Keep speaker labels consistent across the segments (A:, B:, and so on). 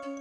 A: Um,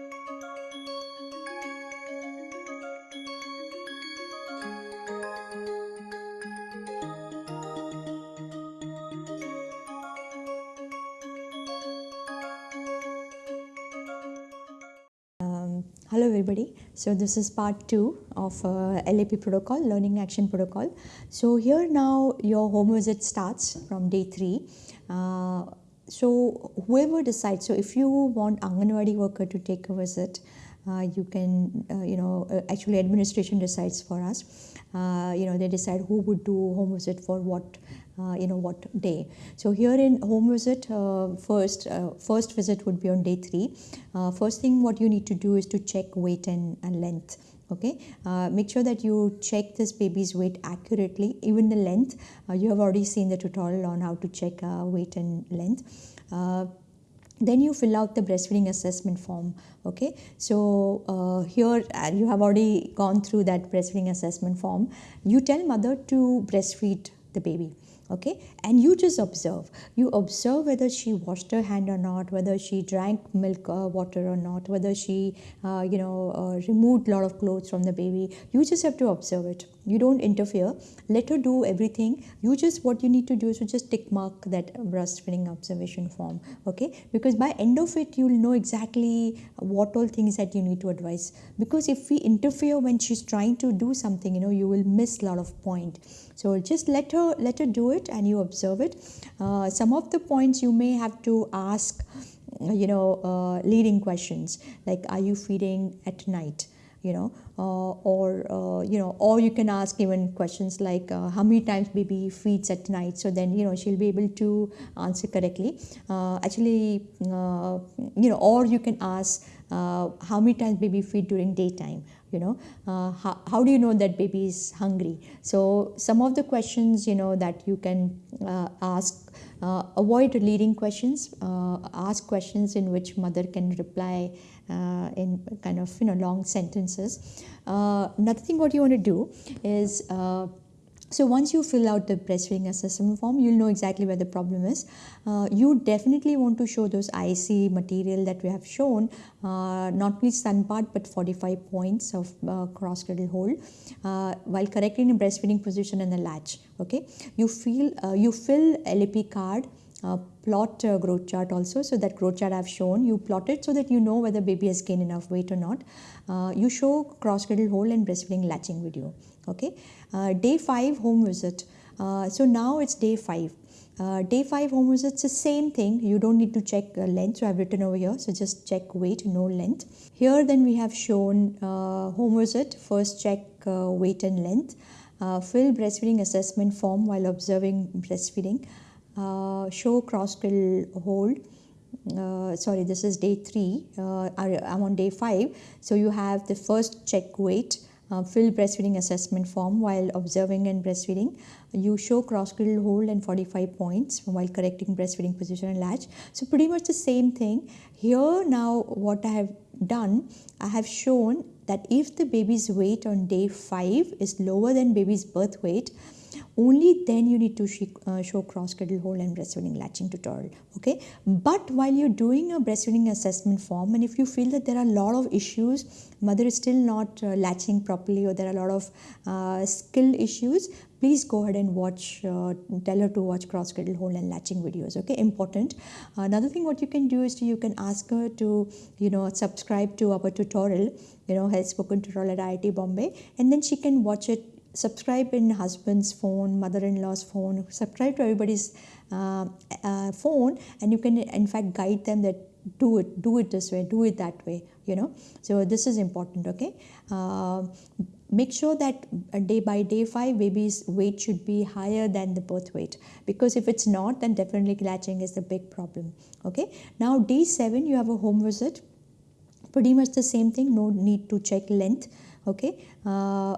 A: hello everybody. So this is part two of uh, LAP protocol, Learning Action Protocol. So here now your home visit starts from day three. Uh, so whoever decides, so if you want Anganwadi worker to take a visit, uh, you can, uh, you know, uh, actually administration decides for us. Uh, you know, they decide who would do home visit for what uh, you know what day. So here in home visit uh, first first visit would be on day three. First thing what you need to do is to check weight and, and length okay? Uh, make sure that you check this baby's weight accurately even the length. Uh, you have already seen the tutorial on how to check weight and length. Then you fill out the breastfeeding assessment form. Okay? So uh, here uh, you have already gone through that breastfeeding assessment form. You tell mother to breastfeed the baby okay? And you just observe. You observe whether she washed her hand or not whether she drank milk or water or not whether she uh, you know uh, removed a lot of clothes from the baby. You just have to observe it. You don't interfere. Let her do everything. You just what you need to do is to just tick mark that breastfeeding observation form okay? Because by end of it you'll know exactly what all things that you need to advise. Because if we interfere when she's trying to do something you know you will miss a lot of point. So just let her let her do it and you observe it. Uh, some of the points you may have to ask, you know, uh, leading questions like, are you feeding at night? you know uh, or uh, you know or you can ask even questions like uh, how many times baby feeds at night so then you know she'll be able to answer correctly uh, actually you know or you can ask how many times baby feed during daytime you know uh, how, how do you know that baby is hungry? So some of the questions you know that you can uh, ask uh, avoid leading questions uh, ask questions in which mother can reply uh, in kind of you know long sentences. Uh, another thing what you want to do is so once you fill out the breastfeeding assessment form, you'll know exactly where the problem is. Uh, you definitely want to show those IC material that we have shown, uh, not only sun part but 45 points of uh, cross cradle hold uh, while correcting the breastfeeding position and the latch. Okay, you feel uh, you fill LAP card. Uh, plot growth chart also. So that growth chart I've shown you plot it so that you know whether baby has gained enough weight or not. You show cross cradle hold and breastfeeding latching video okay? Uh, day 5 home visit. Uh, so now it's day 5 uh, day 5 home visit it's the same thing. You don't need to check uh, length. So I've written over here. So just check weight no length. Here then we have shown uh, home visit. First check uh, weight and length. Fill breastfeeding assessment form while observing breastfeeding show cross cradle hold uh, sorry this is day 3 uh, I'm on day 5 so you have the first check weight uh, fill breastfeeding assessment form while observing and breastfeeding. You show cross cradle hold and 45 points while correcting breastfeeding position and latch. So pretty much the same thing. Here now what I have done, I have shown that if the baby's weight on day 5 is lower than baby's birth weight, only then you need to uh, show cross cradle hold and breastfeeding latching tutorial okay? But while you're doing a breastfeeding assessment form and if you feel that there are a lot of issues mother is still not uh, latching properly or there are a lot of uh, skill issues please go ahead and watch uh, tell her to watch cross cradle hold and latching videos okay? Important. Another thing what you can do is to, you can ask her to you know subscribe to our tutorial you know health spoken tutorial at IIT Bombay and then she can watch it subscribe in husband's phone, mother-in-law's phone, subscribe to everybody's uh, uh, phone and you can in fact guide them that do it, do it this way, do it that way, you know. So this is important, okay. Uh, make sure that day by day 5 baby's weight should be higher than the birth weight because if it's not then definitely latching is the big problem okay now day 7 you have a home visit pretty much the same thing no need to check length okay uh,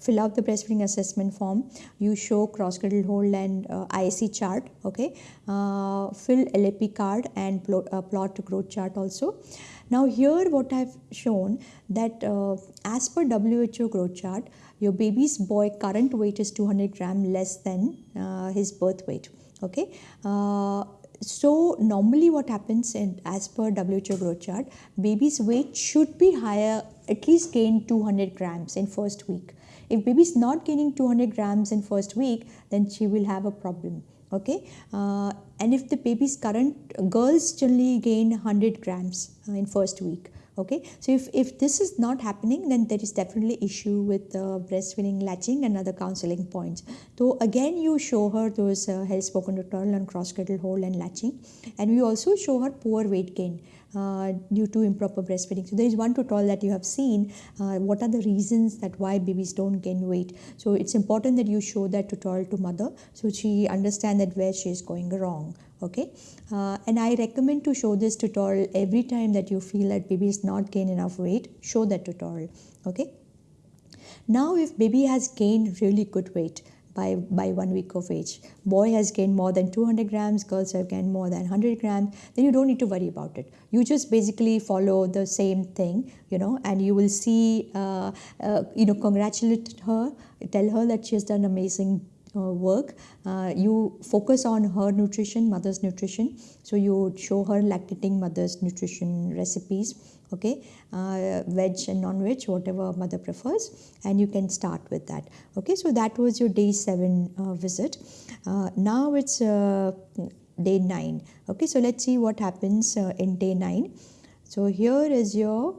A: fill out the breastfeeding assessment form. You show cross cradle hold and uh, IC chart okay? Uh, fill LAP card and plot, uh, plot growth chart also. Now here what I've shown that uh, as per WHO growth chart your baby's boy current weight is 200 gram less than uh, his birth weight okay? Uh, so normally what happens in as per WHO growth chart, baby's weight should be higher, at least gain 200 grams in first week. If baby is not gaining 200 grams in first week, then she will have a problem. Okay, uh, and if the baby's current girls generally gain 100 grams uh, in first week okay so if, if this is not happening then there is definitely issue with uh, breastfeeding latching and other counseling points so again you show her those uh, health spoken tutorial on cross cradle hold and latching and we also show her poor weight gain uh, due to improper breastfeeding. So there is one tutorial that you have seen. Uh, what are the reasons that why babies don't gain weight? So it's important that you show that tutorial to mother so she understand that where she is going wrong okay uh, and i recommend to show this tutorial every time that you feel that baby is not gained enough weight show that tutorial okay now if baby has gained really good weight by, by one week of age. Boy has gained more than 200 grams, girls have gained more than 100 grams, then you don't need to worry about it. You just basically follow the same thing, you know, and you will see, uh, uh, you know, congratulate her, tell her that she has done amazing work uh, you focus on her nutrition mother's nutrition. So you show her lactating mother's nutrition recipes okay? Uh, veg and non-veg whatever mother prefers and you can start with that okay? So that was your day 7 uh, visit. Uh, now it's uh, day 9 okay? So let's see what happens in day 9 so here is your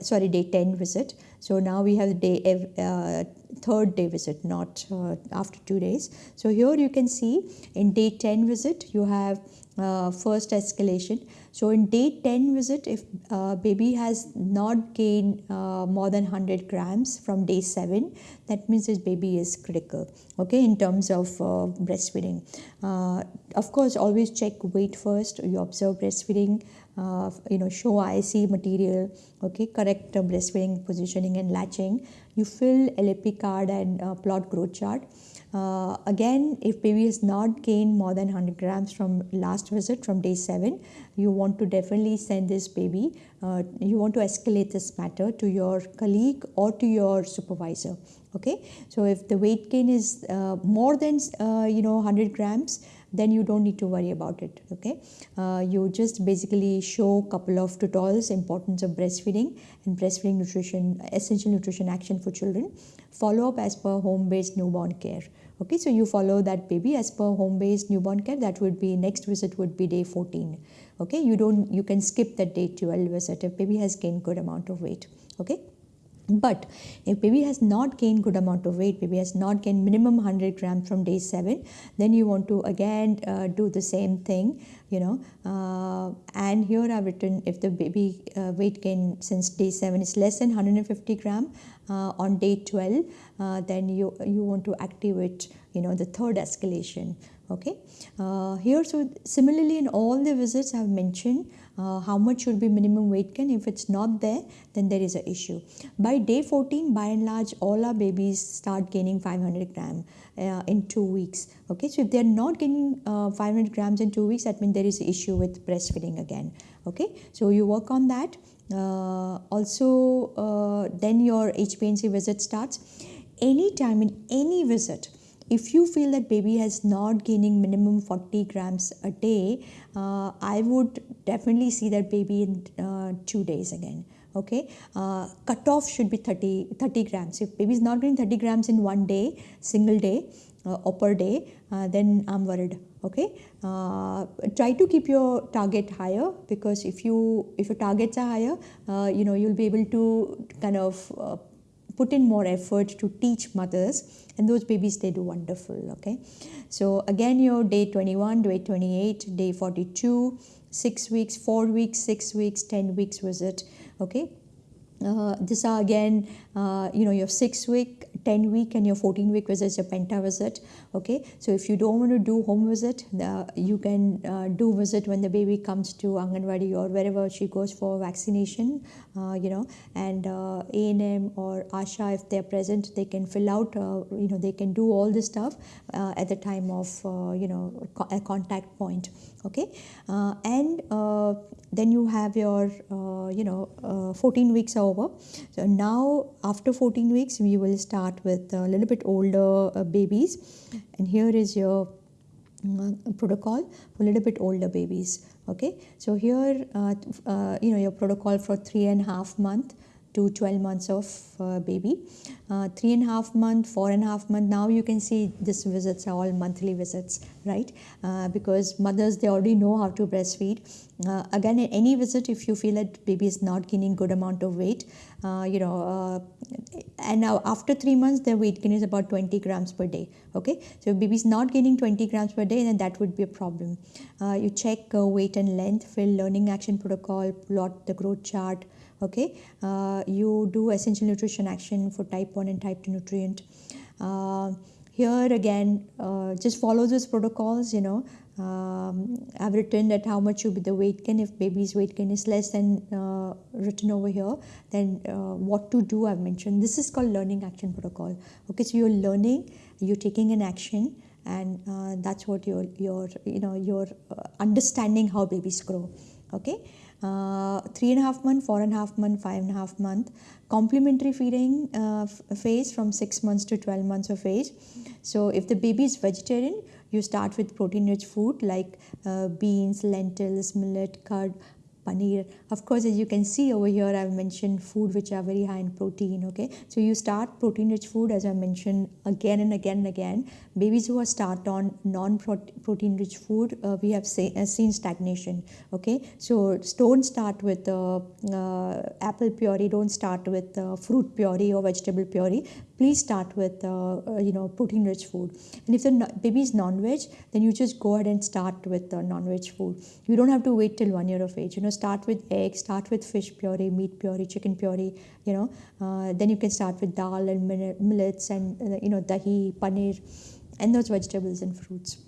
A: sorry day 10 visit. So now we have day uh, third day visit, not uh, after two days. So here you can see in day 10 visit, you have uh, first escalation. So in day 10 visit, if uh, baby has not gained uh, more than 100 grams from day 7, that means this baby is critical, okay, in terms of uh, breastfeeding. Uh, of course, always check weight first. You observe breastfeeding, uh, you know, show IC material, okay, correct breastfeeding positioning and latching. You fill LAP card and plot growth chart. Uh, again, if baby has not gained more than 100 grams from last visit from day 7, you want to definitely send this baby, uh, you want to escalate this matter to your colleague or to your supervisor. Okay, so if the weight gain is uh, more than uh, you know 100 grams, then you don't need to worry about it okay? Uh, you just basically show a couple of tutorials importance of breastfeeding and breastfeeding nutrition essential nutrition action for children follow up as per home based newborn care okay? So you follow that baby as per home based newborn care that would be next visit would be day 14 okay? You don't you can skip that day 12 visit if baby has gained good amount of weight okay but if baby has not gained good amount of weight, baby has not gained minimum 100 grams from day 7, then you want to again uh, do the same thing, you know. Uh, and here I've written if the baby uh, weight gain since day 7 is less than 150 gram uh, on day 12, uh, then you, you want to activate, you know, the third escalation okay uh, here so similarly in all the visits i've mentioned uh, how much should be minimum weight gain? If it's not there then there is an issue. By day 14 by and large all our babies start gaining 500 gram uh, in two weeks. Okay so if they're not gaining uh, 500 grams in two weeks that means there is an issue with breastfeeding again. Okay so you work on that. Uh, also uh, then your HBNC visit starts. Anytime in any visit if you feel that baby has not gaining minimum 40 grams a day uh, i would definitely see that baby in uh, two days again okay? Uh, cutoff should be 30 30 grams. If baby is not getting 30 grams in one day single day uh, or per day uh, then i'm worried okay? Uh, try to keep your target higher because if you if your targets are higher uh, you know you'll be able to kind of uh, put in more effort to teach mothers and those babies they do wonderful okay? So again your day 21 day 28 day 42 6 weeks 4 weeks 6 weeks 10 weeks was it okay? Uh, these are again uh, you know your 6 week 10 week and your 14 week visit your penta visit okay? So if you don't want to do home visit uh, you can uh, do visit when the baby comes to anganwadi or wherever she goes for vaccination uh, you know? And uh, ANM or ASHA if they're present they can fill out you know they can do all this stuff at the time of you know a contact point okay? And then you have your you know 14 weeks over. So now after 14 weeks we will start with a little bit older uh, babies. And here is your uh, protocol for a little bit older babies okay? So here uh, uh, you know your protocol for three and a half month to 12 months of uh, baby. Uh, three and a half month four and a half month now you can see these visits are all monthly visits right? Uh, because mothers they already know how to breastfeed. Uh, again in any visit if you feel that baby is not gaining good amount of weight uh, you know uh, and now after three months their weight gain is about 20 grams per day okay? So if baby is not gaining 20 grams per day then that would be a problem. You check weight and length fill learning action protocol plot the growth chart okay? Uh, you do essential nutrition action for type 1 and type 2 nutrient. Uh, here again uh, just follow those protocols you know. Um, I've written that how much should be the weight gain. If baby's weight gain is less than uh, written over here then uh, what to do I've mentioned. This is called learning action protocol. Okay so you're learning you're taking an action and uh, that's what you're, you're you know you're understanding how babies grow. Okay uh, three and a half month, four and a half month, five and a half month. Complementary feeding uh, phase from six months to 12 months of age. So if the baby is vegetarian, you start with protein rich food like uh, beans, lentils, millet, curd, paneer. Of course as you can see over here i've mentioned food which are very high in protein okay? So you start protein rich food as i mentioned again and again and again. Babies who are start on non protein rich food uh, we have say, uh, seen stagnation okay? So don't start with uh, uh apple puree don't start with uh, fruit puree or vegetable puree. Please start with uh, you know protein rich food. And if the baby is non-veg then you just go ahead and start with non-veg food. You don't have to wait till one year of age you know start with eggs start with fish puree meat puree chicken puree you know. Uh, then you can start with dal and millets and uh, you know dahi paneer and those vegetables and fruits.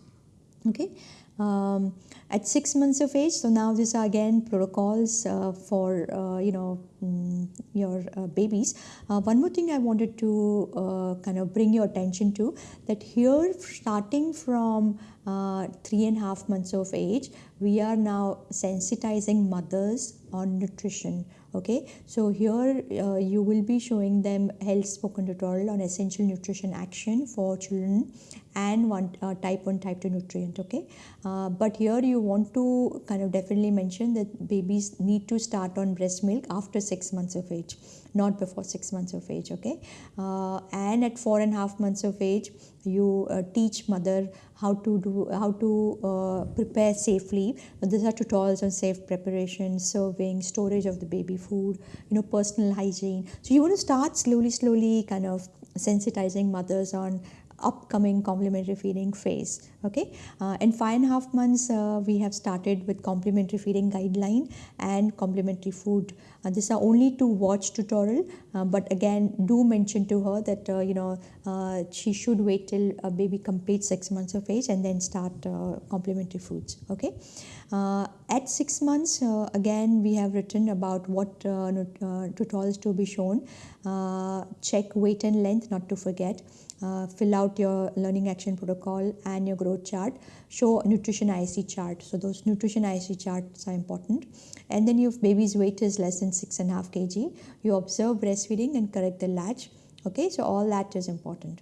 A: Okay um, at six months of age so now these are again protocols uh, for uh, you know um, your uh, babies. Uh, one more thing i wanted to uh, kind of bring your attention to that here starting from uh, three and a half months of age we are now sensitizing mothers on nutrition okay? So here uh, you will be showing them health spoken tutorial on essential nutrition action for children and one uh, type 1 type 2 nutrient okay? Uh, but here you want to kind of definitely mention that babies need to start on breast milk after 6 months of age not before 6 months of age okay? Uh, and at four and a half months of age you uh, teach mother how to do how to uh, prepare safely. These are tutorials on safe preparation serving storage of the baby food you know personal hygiene. So you want to start slowly slowly kind of sensitizing mothers on upcoming complementary feeding phase okay? Uh, in five and a half months uh, we have started with complementary feeding guideline and complementary food. Uh, these are only to watch tutorial uh, but again do mention to her that uh, you know uh, she should wait till a baby completes six months of age and then start complementary foods okay? At six months again we have written about what tutorials to be shown. Check weight and length not to forget uh, fill out your learning action protocol and your growth chart. Show nutrition IC chart. So those nutrition IC charts are important. And then if baby's weight is less than six and a half kg. You observe breastfeeding and correct the latch. Okay so all that is important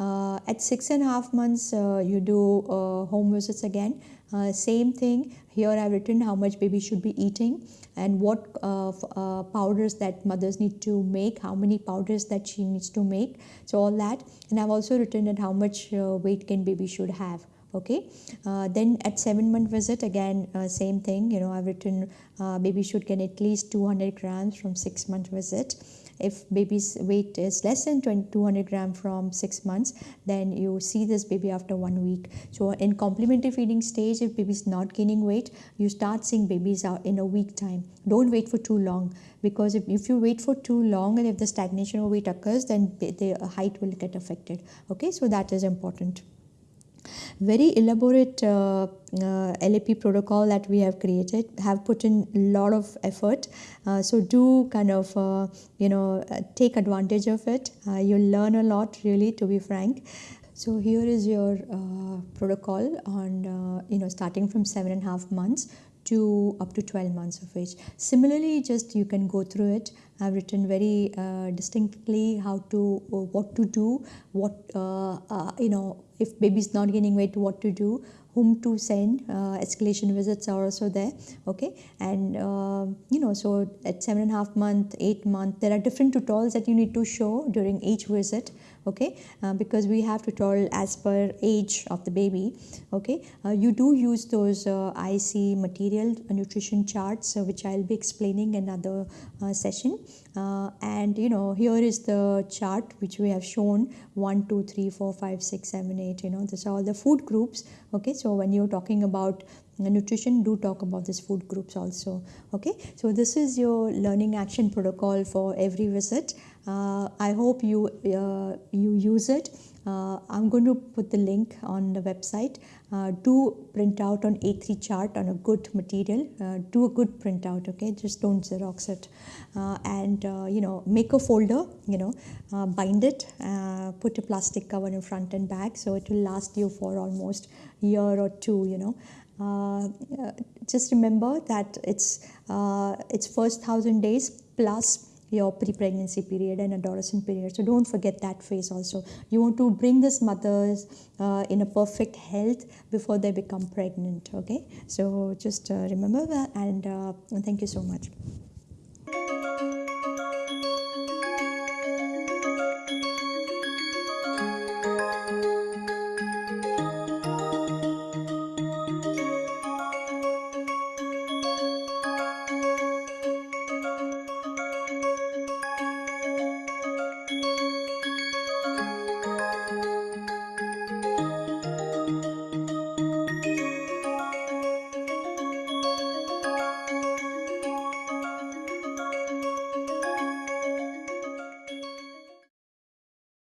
A: uh, at six and a half months uh, you do uh, home visits again uh, same thing here I've written how much baby should be eating and what uh, uh, powders that mothers need to make, how many powders that she needs to make. So all that. And I've also written that how much weight can baby should have okay uh, then at seven month visit again uh, same thing you know i've written uh, baby should gain at least 200 grams from six month visit if baby's weight is less than 200 gram from six months then you see this baby after one week. So in complementary feeding stage if baby is not gaining weight you start seeing babies out in a week time. Don't wait for too long because if, if you wait for too long and if the stagnation of weight occurs then the height will get affected. Okay? So that is important very elaborate uh, uh, LAP protocol that we have created have put in a lot of effort. Uh, so do kind of uh, you know uh, take advantage of it. Uh, you'll learn a lot really to be frank. So here is your protocol on you know starting from seven and a half months to up to 12 months of age. Similarly, just you can go through it. I've written very uh, distinctly how to, uh, what to do, what, uh, uh, you know, if baby's not gaining weight, what to do, whom to send uh, escalation visits are also there okay and uh, you know so at seven and a half month eight month there are different tutorials that you need to show during each visit okay? Uh, because we have tutorial as per age of the baby okay? Uh, you do use those uh, IC material nutrition charts uh, which I'll be explaining in another session. And you know here is the chart which we have shown 1 2 3 4 5 6 7 8 you know these are all the food groups okay? So when you're talking about nutrition do talk about these food groups also okay? So this is your learning action protocol for every visit. uh, i hope you uh, you use it. Uh, i'm going to put the link on the website. Uh, do print out on a3 chart on a good material. Uh, do a good printout okay? Just don't xerox it. Uh, and you know make a folder you know bind it put a plastic cover in front and back so it will last you for almost a year or two you know. Uh, just remember that it's uh, it's first thousand days plus your pre-pregnancy period and adolescent period. So don't forget that phase also. You want to bring these mothers uh, in a perfect health before they become pregnant okay? So just uh, remember that and uh, thank you so much